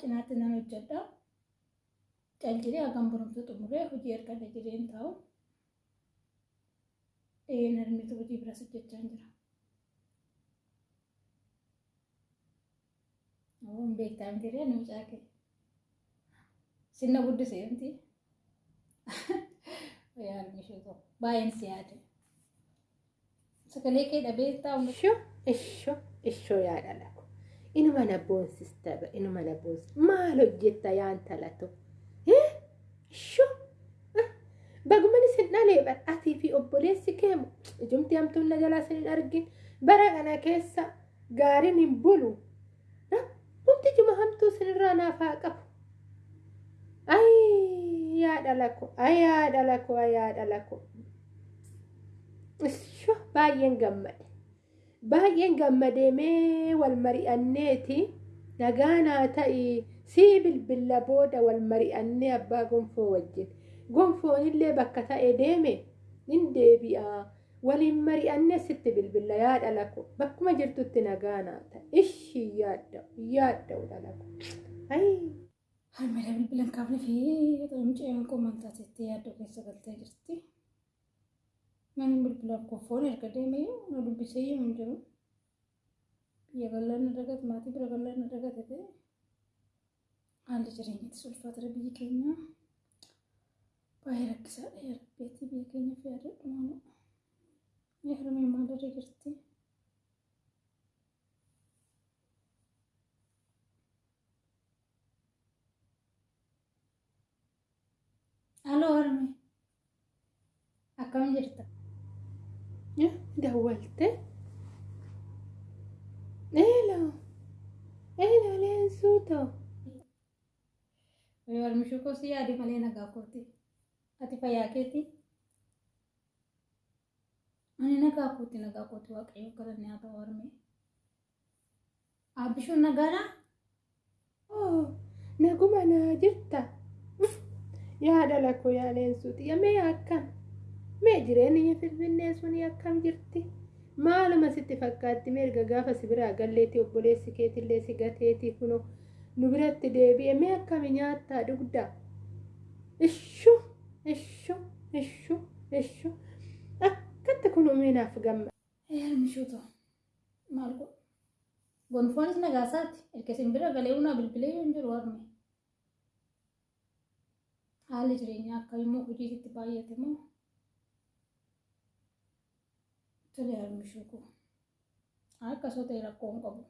cinaatti nan hojjedha. Caljilee hagam barumsa xumuree hojii erga jireen taa'u. Een harmitu hojii biras hojjechaa jira. Awwan beektaa miti ree nu caake. Sinna guddisee miti. Yaadni tokko baay'een si yaade. Sagalee kee dhabee taa'u. Ishoo ishoo ishoo yaada lako. Inuma na boonsista inuma na boonsista. Maal hojjetta yaan talato? Ishoo baguman isin dhalee badhaatii fi obboleessi keemu ijumti hamtuun na jalaa isin hin argin bara kana keessa gaariin hin bulu. Wanti juma hamtuu isinirraa naaf haa qabu. Ay yaada lako ay yaada lako ay yaada lako. Ishoo baay'een gammade. Baay'een gammadee mee wal mari'anneeti nagaa naa ta'i sii bilbilla booda wal mari'annee abbaa gonfoo wajjin. Gonfoon illee bakka ta'e deeme hin deebi'a. Waliin mari'annee sitti bilbilla yaada lako bakkuma jirtutti nagaa naa ta'i. Ishi yaadda yaadda dhalako. Ayi. Harmeera bilbilan kaafne fi mucayyaan qomantaa jettee yaaddoo keessa galtee jirti. Mana bilbilaan kofoon erga deemee na dubbisee yoo hin jiru. Biyya bal'aan na dagate maatii bira bal'aan na dagate ta'e haalli jireenyattis ulfaatara biyyi keenya baay'ee rakkisaadha yarabbeetti biyya keenyaaf yaadadhu maama. Mee harmee maalirra jirti? Aloo harmee akkam jirta? Eeloo. Eeloo leensuutoo. Warmishuu koo si yaadi malee nagaa kooti. Ati fayyaa keeti? Ani nagaa kooti nagaa kooti waaqayyo galanni haa ta'u harmee. Aabbishuun nagaadhaa? Oh, naguma naa jirta. Yaada lakoo yaa leensuuti. Mee akkam? Mee jireenyi Finfinnee suni akkam jirti? Maaluma sitti fakkaatti mirga gaafa si biraa galleetti obboleessi keetillee si gateeti kunoo nu biratti deebi'e mee akkami nyaattaa dugdaa? Ishuu ishuu ishuu ishuu akkatti kun uumeenaaf gamma. Harmishuu ta'u maal godhu? Gonfoonis nagaasaati. Erga isin bira galee unaa bilbilee yoo hin jiru harmee. Haalli jireenyaa akka immoo hojiitti baay'ate moo? Koo. Akkasoo ta'e rakkoo hin qabu.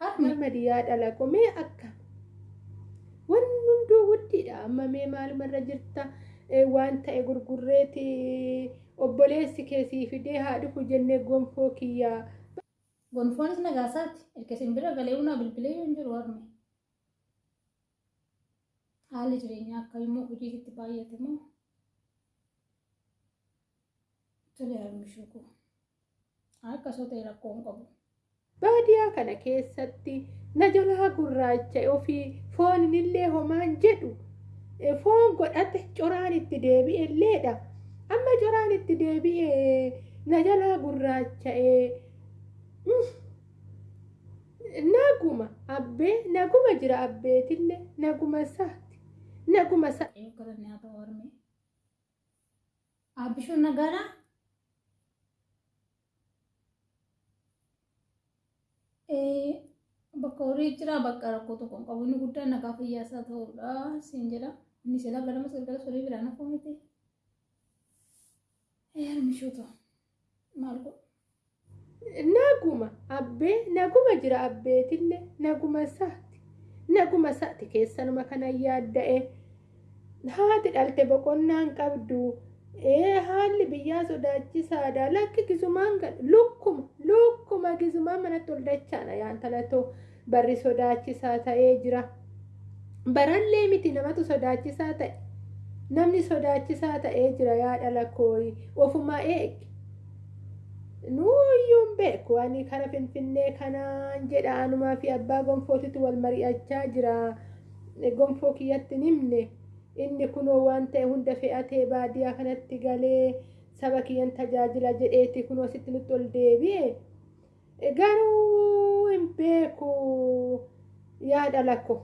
Harmee Mamadi yaada lakoo mee akkam? Wanni hunduu guddiidha amma mee maalumarra jirta waan ta'e gurgurreeti obboleessi keessii fidee haa dhufu jennee gonfoo kiyyaa. gonfoonis nagaasaati. Erga isin bira galee unaa bilbilee hin jiru harmee. Haalli jireenyaa akka immoo hojiitti baay'ate moo? Tole harmishuu koo. Akkasoo ta'e rakkoo hin qabu. Baadiyaa kana keessatti na jalaa gurraacha ofii foon illee homaan jedhu foon godhate coraan itti deebi'e illeedha. Amma coraan itti deebi'e na jalaa gurraacha'ee naguma abbee naguma jira abbeetillee naguma isaati naguma isa. Waaqayyo galanni haa ta'u harmee. Aabbishuun nagaadhaa? Bakka horii jira bakka rakkoo tokko hin qabu inni guddaan nagaa fayyaasaa ta'uudha siin jedha. Inni silaa ganamas galgalas horii biraan hafuu miti. Harmishuu ta'u maal godhu? Naguma abbee naguma jira abbeetillee naguma isaati naguma isaati keessanuma kana yaadda'e haati dhalte boqonnaan qabdu ee haalli biyyaa sodaachisaadha. Lakki gisumaan lukkuma lukkuma gisumaan manatti ol dachaana yaan talatoo barri sodaachisaa ta'ee jira barallee miti namatu sodaachisaa ta'e namni sodaachisaa ta'ee jira yaa dhala kooyi ofumaa eegi nuuyyuun beeku ani kara finfinnee kanaan jedha anumaa fi abbaa gonfootitu wal mari'achaa jira gonfoo kiyyatti himne inni kunoo waan ta'e hunda fe'atee baadiyaa kanatti galee saba kiyyan tajaajila jedheeti kunoo sitti nutti ol deebi'e garuu hin beeku yaada lakko.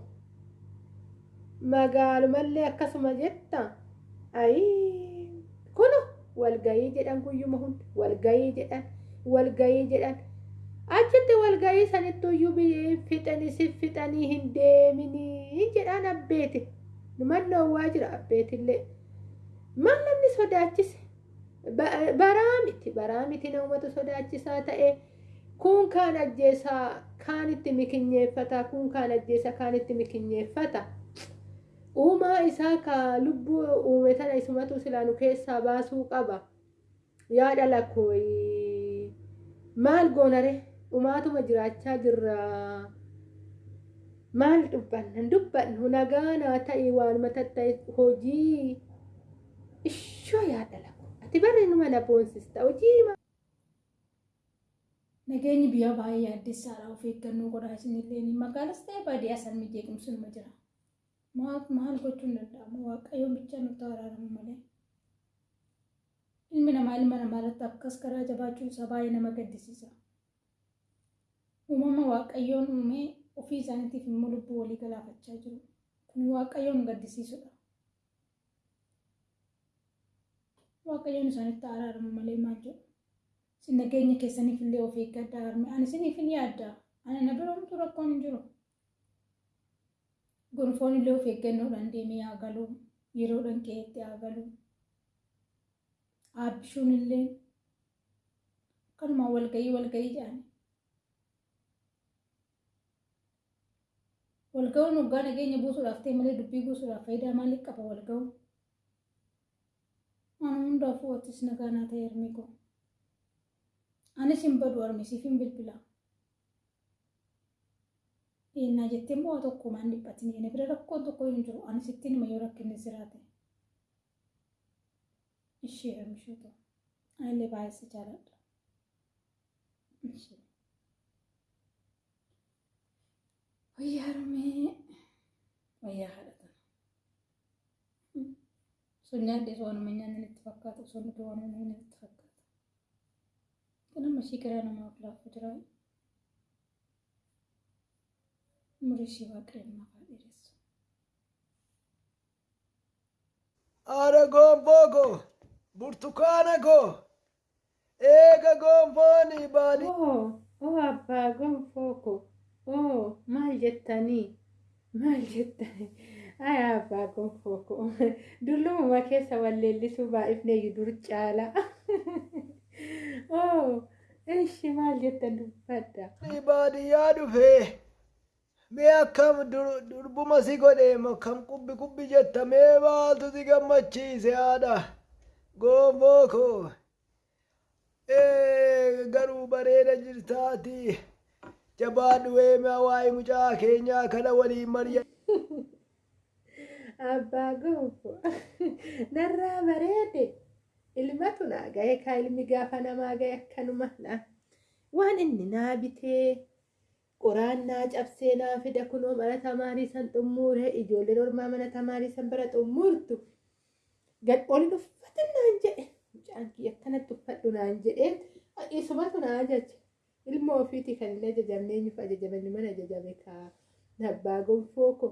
Magaalumallee akkasuma jetta. Ayii kuno walgayii jedhan guyyuma hunda walgayii jedhan walgayii jedhan. Achitti walgayii sanittu iyyuu fixanii si fixanii hin deeminii jedhaan abbeeti. Numan dhoowwaa jira abbeetillee. Mal namni sodaachise baraa miti. Baraa miti sodaachisaa ta'e kun kaan ajjeesaa kaanitti mikinyeeffata kun kaan ajjeesa kaanitti mikinyeeffata. Uumaa isaa ka lubbuu uume tana isumatu silaanu keessaa baasuu qaba. Yaada lakkooyi maal goonare dhumaatuma jiraachaa jirra. Maal dubbanna? Dubbannu nagaa naa ta'e waanuma tatta'e hojii. Ishoo yaada lakko ati barri numa na boonsista hojii Nageenyi biyya baay'ee addessaadha of eeggannoo godhaa isinillee magaalas ta'e baadiyyaa san jeequmsi numa jira. Maal gochuun danda'ama waaqayyoon bicha nutti araaramu malee. Ilmi namaa ilma namaa irratti akkas karaa jabaachuun isaa baay'ee nama gaddisiisa. Uumama waaqayyoon uumee ofii isaaniitiif immoo lubbuu walii galaafachaa jiru. Kun waaqayyoon gaddisiisudha. Waaqayyoon isaanitti araaramu malee maal jedhu. Nageenya keessaniif illee of eeggadhaa harme. Ani isiniif hin yaadda. Ani na biroomtu rakkoon hin jiru. Gonfoon illee of eeggannoodhaan deemee haa galu. Yeroodhaan qe'eetti haa galu. Aabbishuun illee akkanumaan walgayii walgayii jedhani. Walga'uun waggaa nageenya buusuudhaaf ta'e malee dubbii buusuudhaaf faayidaa maalii qaba walga'uun? Waan hundaafuu wattis nagaa naa ta'e harmee koo. Anis hin badu harmisiif hin bilbila. Eenyaa jettee immoo tokko maan dhiphatin jedhee bira rakkoon tokko hin jiru. Anis ittiin hima yoo rakkinni jiraate. Ishee harmishuu ta'u. Anillee baay'ee si jaaladha. Wayyaa harmee. Wayyaa haadhatan. Sun nyaadhee soonuma nyaanni itti fakkaatu. Sun waan inni itti fakkaatu. Nama ishee garaa namaaf laafu jira. Umurii ishee waaqayyo namaaf haa dheeressu. Haadha gonfoo koo, burtukaana koo, eega gonfoon baadii. oo oo abbaa gonfoo ko oo maal jettanii maal jettanii ay abbaa gonfoo ko dullumuma keessa walleellisuu baay'ifneeyyu dur caala oo ishi maal jettan dubbadda baadiyyaa dhufee mee akkam dur- durbuma si godhe kam qubbi qubbi jetta mee maaltu si gammachiise haadha gonfoo koo ee garuu bareeda jirtaati jabaadhu weeme waa'ee mucaa keenyaa kana waliin mari'a. Abbaa gonfoo narraa bareede ilmatu naa gahe kaa ilmi gaafa namaa gahe akkanuma na waan inni naa bitee qoraan naa cabsee naa fida kunoo mana tamaarii san xummuure ijoolleen ormaa mana tamaarii san bira xummuurtu gad olin uffatin naan jedhe mucaan kiyya akkanatti uffadhu naan jedhee isumatu na ajaje ilma ofiiti kan hin ajajamne eenyuuf ajajamani mana ajajame kaa. Abbaa gonfoo ko.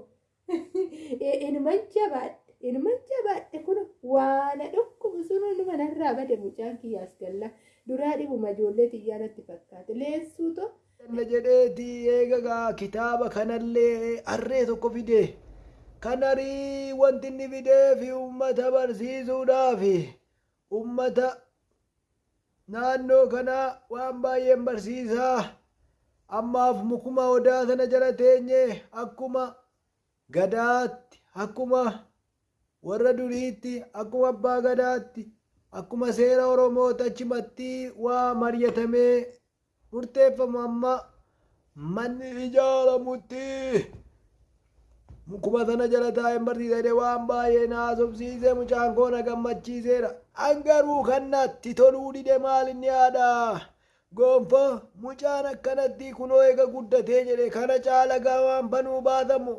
Inuman jabaadhe inuman jabaadhe kun waana dhukkubu sun inuma narraa bade mucaan kiyyaas galla. Duraa dhibuma ijoollee xiyyaanatti fakkaate. Leessuu to? Kana jedheeti eegagaa kitaaba kanallee harree tokko fide. Kanarii wanti inni fidee fi ummata barsiisuudhaaf ummata naannoo kana waan baay'een barsiisaa. Ammaaf mukuma odaa sana jala teenye akkuma gadaatti akkuma warra duriitti akkuma abbaa gadaatti akkuma seera oromoota achumatti waa mari'atamee murteeffamu amma manni ijaaramutti mukuma sana jala taa'een barsiisanii waan baay'ee na haasofsiisee mucaan koo na gammachiiseera. An garuu kannatti toluu dide maal inni haadha gonfoo mucaan akkanatti kunoo eega guddatee jedhe kana caala gaawaan banuu baatamu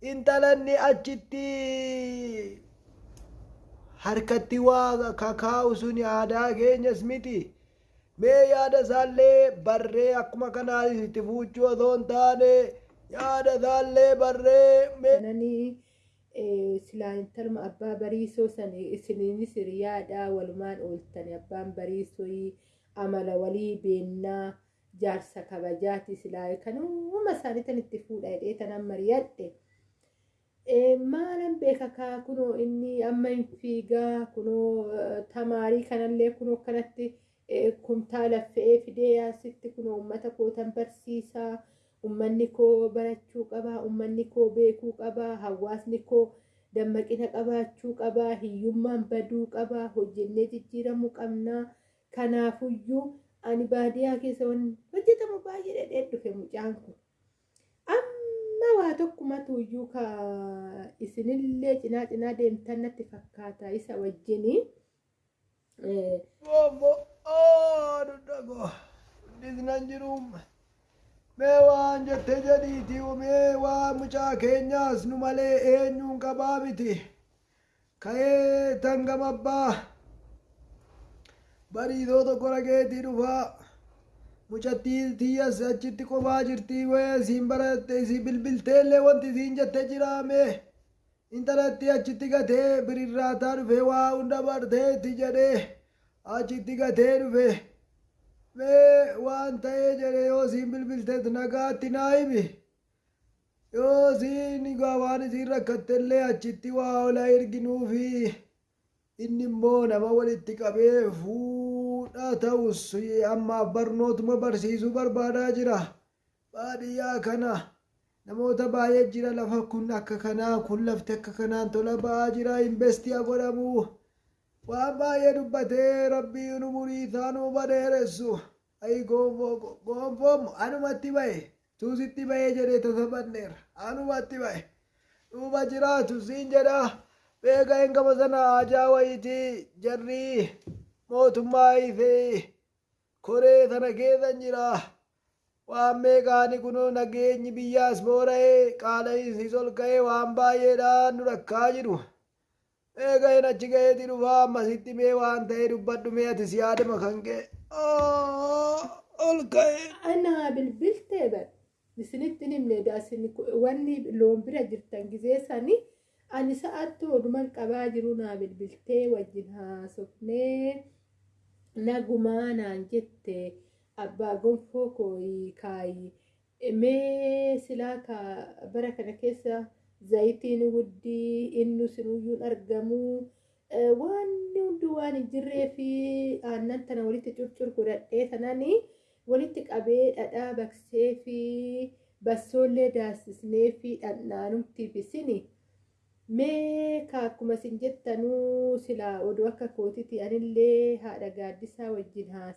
intalanni achitti harkatti waa kakaa'u sun aadaa keenyas miti mee yaada isaallee barree akkuma kanaa itti fuuchuu osoo hin taane yaada isaallee barree silaa intaluma abbaa bariisoo san isiniinis hiriyaadha walumaan ooltani abbaan bariisoo amala walii beennaa jaarsa kabajaati silaa kanuma isaaniitan itti fuudha tanan mari'adhe. Maalan beeka kaa kunoo inni amma hin fiigaa kunoo tamaarii kanallee kunoo kanatti kumtaala fe'ee fidee asitti kunoo uummata kootan barsiisaa. ummanni koo barachuu qabaa ummanni koo beekuu qabaa hawaasni koo dammaqina qabaachuu qabaa hiyyummaan baduu qabaa hojjennee jijjiiramuu qabnaa kanaafuyyuu ani baadiyaa keessa waan hojjetamu baay'ee dhedhee dhufe mucaan kun amma waa tokkumatu iyyuu ka isinillee cinaa cinaa deemtan natti fakkaata isa wajjinii disnan jirum. Mee waan jette jedhiiti mee waa mucaa keenyaas nu malee eenyuun qabaa miti. Ka'ee tangamabbaa. Bariisoo tokko rageetii dhufaa. Mucattii tiyyas achitti kophaa jirtii wee siin baratte si bilbilteellee wanti siin jette jiraame. Intalatti achitti gatee birirraataa dhufe waa hunda barteetti jedhee achitti gatee dhufe. Mee waan ta'ee jedhe yoo siin bilbilteet nagaatti naa himi. Yoo siin egaa waan isiin rakkattellee achitti waa ola erginuufi inni immoo nama walitti qabee fuudha ta'us ammaaf barnootuma barsiisuu barbaadaa jira. Baadiyyaa kana namoota baay'ee jira lafa kun akka kanaa kun lafti akka kanaan tola ba'aa jira investiyaa godhamu. Waan baay'ee dubbatee rabbii nu murii isaanuu badeeressu. Ayi gonfoo gonfoom anumatti bahe tuusitti bahee jedhee tasabanneera anumatti bahe duuba jiraatu siin jedha beeka hin qaba sana ajaa wayitii jarrii mootummaa ifee koree sana keessa jira waan meeqaani kunoo nageenyi biyyaas boora'ee qaala'insis ol ka'ee waan baay'eedhaan nu rakkaa jiru. Eega hin achi ga'eeti dhufaa ammasitti mee waan ta'ee dubbadhu mee ati si yaadama kan ka'e. Ol ka'e. Anaa bilbiltee bar isinitti himne daasin wanni loon bira jirtan gizee sani ani sa'aatti oduman qabaa jiru naa bilbiltee wajjin haasofnee nagumaa naan jette abbaa gonfoo kooyi kaayi mee silaa bara kana keessa zayitiin guddii inni sinuyyuun argamuu wanni hundi waan hin jirree fi aannan tana walitti curcur godhadhee tananii walitti qabee dhadhaa baqsee fi bassoollee daasisnee fi dhandhaanumti bisini mee akkuma isin jettanuu silaa oduu akka kootiti anillee haadha gaaddisaa wajjin haasa.